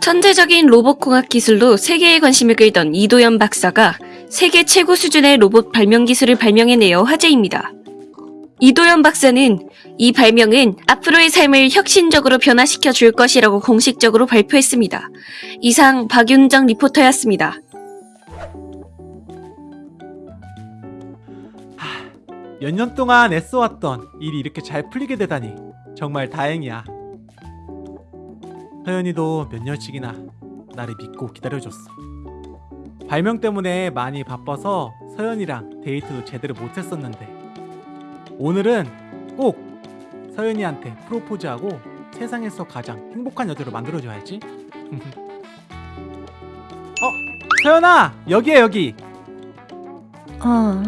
천재적인 로봇공학 기술로 세계의 관심을 끌던 이도현 박사가 세계 최고 수준의 로봇 발명 기술을 발명해내어 화제입니다. 이도현 박사는 이 발명은 앞으로의 삶을 혁신적으로 변화시켜 줄 것이라고 공식적으로 발표했습니다. 이상 박윤정 리포터였습니다. 몇년 동안 애써왔던 일이 이렇게 잘 풀리게 되다니 정말 다행이야. 서연이도 몇 년씩이나 나를 믿고 기다려줬어. 발명 때문에 많이 바빠서 서연이랑 데이트도 제대로 못했었는데 오늘은 꼭 서연이한테 프로포즈하고 세상에서 가장 행복한 여자로 만들어줘야지. 어, 서연아 여기야 여기. 아.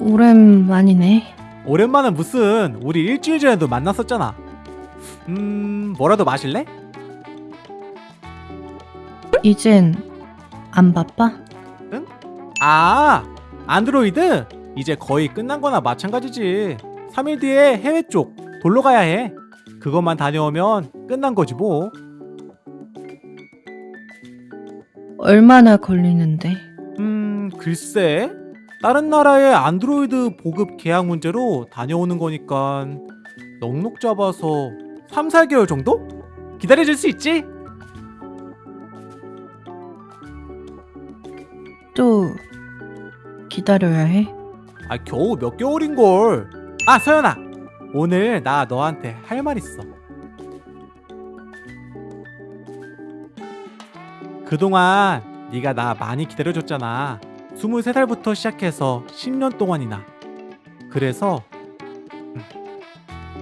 오랜만이네. 오랜만은 무슨 우리 일주일 전에도 만났었잖아. 음 뭐라도 마실래? 이젠 안 바빠? 아 안드로이드 이제 거의 끝난 거나 마찬가지지 3일 뒤에 해외 쪽 돌러 가야 해 그것만 다녀오면 끝난 거지 뭐 얼마나 걸리는데? 음, 글쎄. 다른 나라의 안드로이드 보급 계약 문제로 다녀오는 거니까 넉넉 잡아서 3, 4개월 정도? 기다려줄 수 있지? 또 기다려야 해? 아, 겨우 몇 개월인걸. 아, 서연아. 오늘 나 너한테 할 말 있어. 그동안 네가 나 많이 기다려줬잖아. 23살부터 시작해서 10년 동안이나. 그래서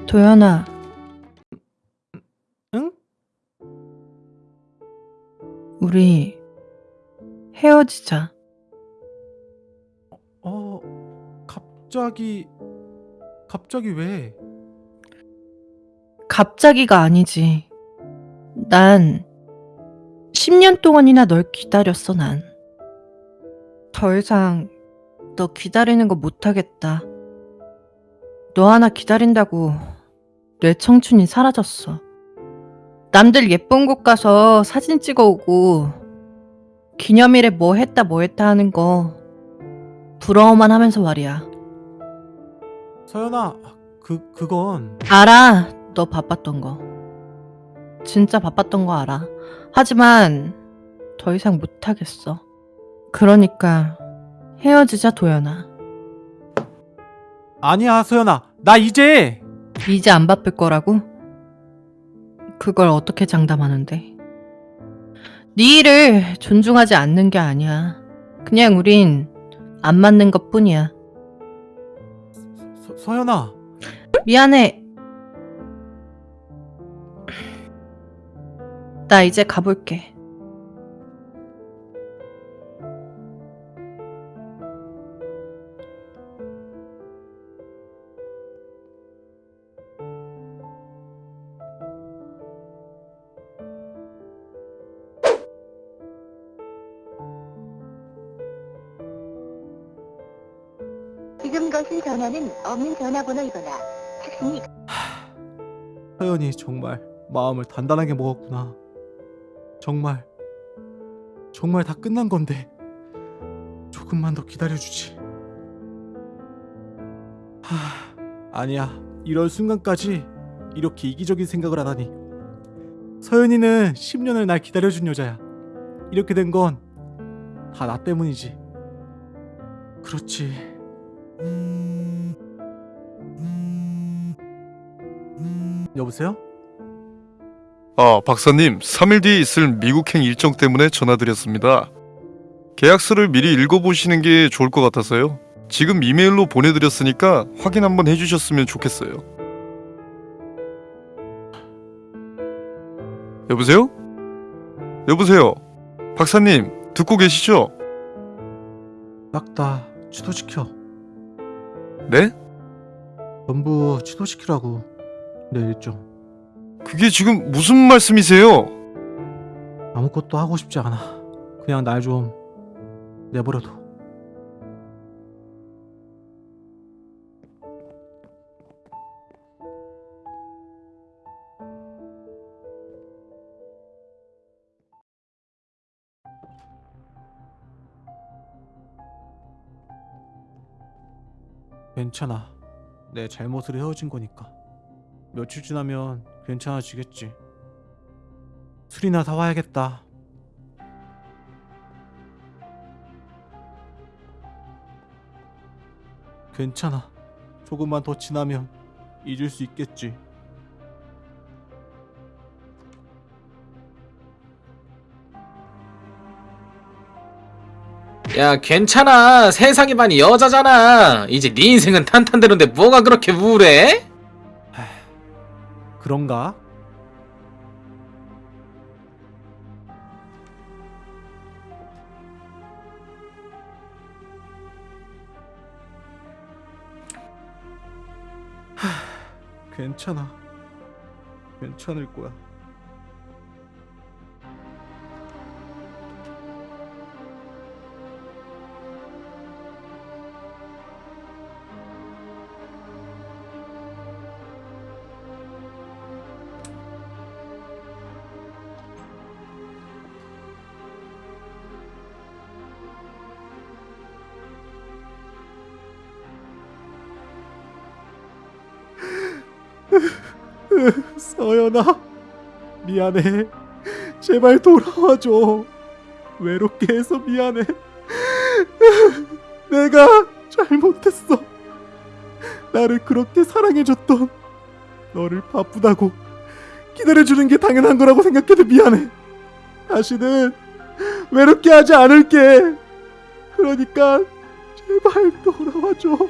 도연아, 응? 우리 헤어지자. 어, 갑자기 갑자기 왜? 갑자기가 아니지. 난 10년 동안이나 널 기다렸어, 난. 더 이상 너 기다리는 거 못하겠다. 너 하나 기다린다고 내 청춘이 사라졌어. 남들 예쁜 곳 가서 사진 찍어 오고 기념일에 뭐 했다 뭐 했다 하는 거 부러워만 하면서 말이야. 서연아, 그 그건 알아. 너 바빴던 거. 진짜 바빴던 거 알아. 하지만 더 이상 못하겠어. 그러니까 헤어지자 도연아. 아니야, 서연아. 나 이제 이제 안 바쁠 거라고? 그걸 어떻게 장담하는데? 네 일을 존중하지 않는 게 아니야. 그냥 우린 안 맞는 것 뿐이야. 서, 서연아. 미안해. 나 이제 가볼게. 지금 거신 전화는 없는 전화번호이거나 탁신이 서연이 정말 마음을 단단하게 먹었구나. 정말 정말 다 끝난 건데 조금만 더 기다려주지. 하, 아니야. 이럴 순간까지 이렇게 이기적인 생각을 하다니. 서연이는 10년을 날 기다려준 여자야. 이렇게 된 건 다 나 때문이지. 그렇지. 여보세요? 아, 박사님, 3일 뒤에 있을 미국행 일정 때문에 전화드렸습니다. 계약서를 미리 읽어보시는 게 좋을 것 같아서요. 지금 이메일로 보내드렸으니까 확인 한번 해주셨으면 좋겠어요. 여보세요? 여보세요? 박사님, 듣고 계시죠? 딱다 취소시켜. 네? 전부 취소시키라고 내 일정. 그게 지금 무슨 말씀이세요? 아무것도 하고 싶지 않아. 그냥 날 좀 내버려둬. 괜찮아. 내 잘못으로 헤어진 거니까. 며칠 지나면 괜찮아지겠지. 술이나 사와야겠다. 괜찮아. 조금만 더 지나면 잊을 수 있겠지. 야 괜찮아 세상이 많이 여자잖아 이제 네 인생은 탄탄대로인데 뭐가 그렇게 우울해? 그런가? 하, 괜찮아. 괜찮을 거야. 서연아, 미안해. 제발 돌아와줘. 외롭게 해서 미안해. 내가 잘못했어. 나를 그렇게 사랑해줬던 너를 바쁘다고 기다려주는 게 당연한 거라고 생각해도 미안해. 다시는 외롭게 하지 않을게. 그러니까 제발 돌아와줘.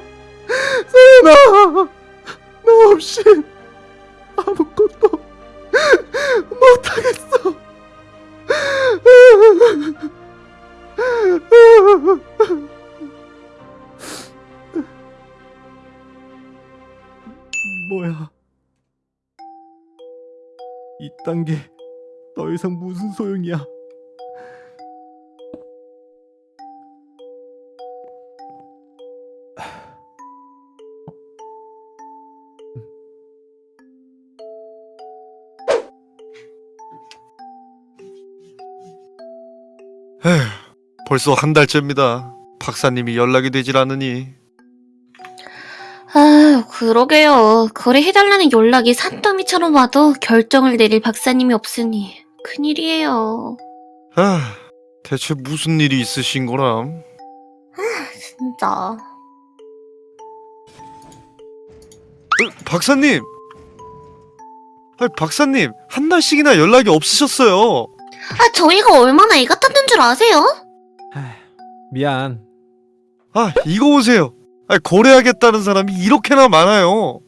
서연아, 너 없이 아무것도 못하겠어. 뭐야? 이딴 게 더 이상 무슨 소용이야? 에휴, 벌써 한 달째입니다. 박사님이 연락이 되질 않으니 아, 그러게요. 거래해달라는 연락이 산더미처럼 와도 결정을 내릴 박사님이 없으니 큰일이에요. 아, 대체 무슨 일이 있으신 거람? 진짜. 어, 박사님! 아, 박사님, 한 달씩이나 연락이 없으셨어요. 아, 저희가 얼마나 애 같았는 줄 아세요? 미안. 아, 이거 보세요. 아, 거래하겠다는 사람이 이렇게나 많아요.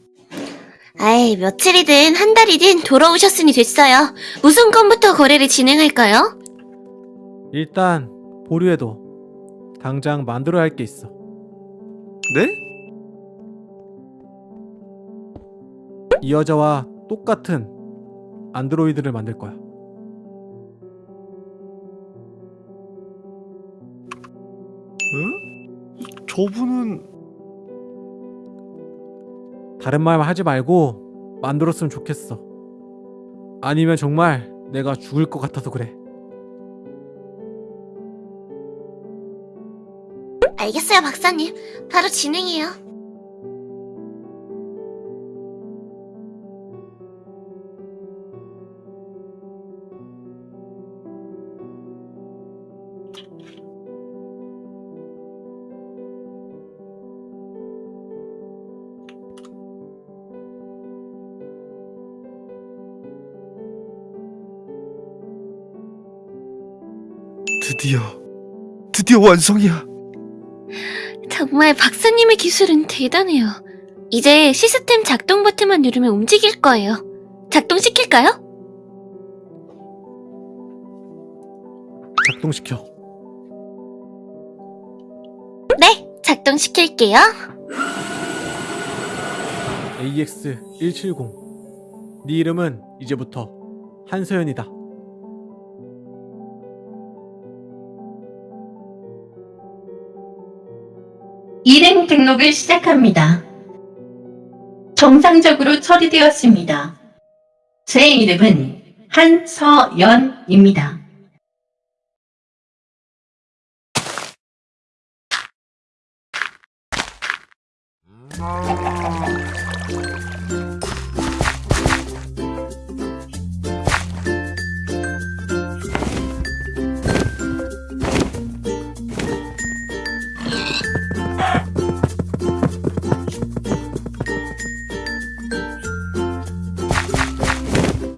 아이, 며칠이든 한 달이든 돌아오셨으니 됐어요. 무슨 건부터 거래를 진행할까요? 일단 보류해도 당장 만들어야 할 게 있어. 네? 이 여자와 똑같은 안드로이드를 만들 거야. 저분은 다른 말 하지 말고 만들었으면 좋겠어. 아니면 정말 내가 죽을 것 같아서 그래. 알겠어요, 박사님. 바로 진행해요. 드디어 드디어 완성이야. 정말 박사님의 기술은 대단해요. 이제 시스템 작동 버튼만 누르면 움직일 거예요. 작동시킬까요? 작동시켜. 네, 작동시킬게요. AX170. 네 이름은 이제부터 한서연이다. 일행 등록을 시작합니다. 정상적으로 처리되었습니다. 제 이름은 한서연입니다.